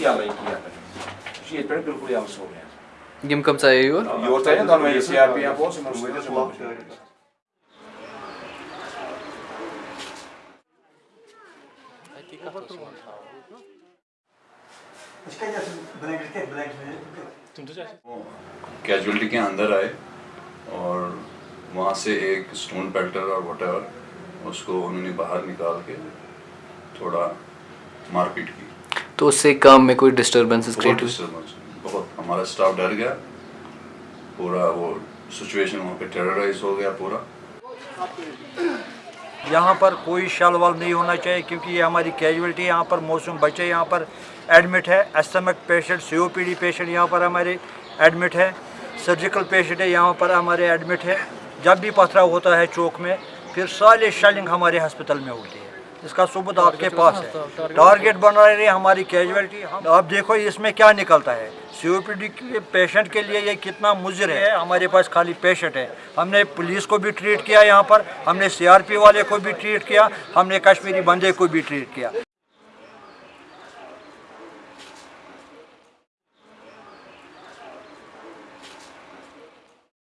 Yalı soruyor. Kim comme ça et Yortaya dan ben CRP yapon sen onu اس کو انہوں نے باہر نکال کے تھوڑا مارپیٹ کی۔ تو اس سے کام میں کوئی ڈسٹربنسز کریٹ بہت۔ ہمارا سٹاف ڈر گیا۔ پورا وہ سچویشن وہاں پہ ٹیررائز ہو گیا پورا۔ یہاں پر کوئی شل وال نہیں ہونا چاہیے کیونکہ یہ ہماری کیجویلٹی یہاں پر موسم بچے یہاں پر ایڈمٹ ہے۔ Stomach patient C O P D patient یہاں پر ہمارے ایڈمٹ ہے۔ سرجیکل پیشنٹ ہے یہاں پر ہمارے ایڈمٹ ہے۔ جب بھی پتھرا ہوتا ہے چوک میں پھر سالے شیلنگ ہمارے ہسپتال میں ہوتی ہے۔ اس کا ثبوت آپ کے پاس ہے۔ ٹارگیٹ بنا رہے ہماری کیجویلٹی آپ دیکھو اس میں کیا نکلتا ہے۔ سی او پی ڈی کے پیشنٹ کے لیے یہ کتنا مضر ہے۔ ہمارے پاس خالی پیشنٹ ہے۔ ہم نے پولیس کو بھی ٹریٹ کیا یہاں پر۔ ہم نے سی آر پی والے کو بھی ٹریٹ کیا۔ ہم نے کشمیری بندے کو بھی ٹریٹ کیا۔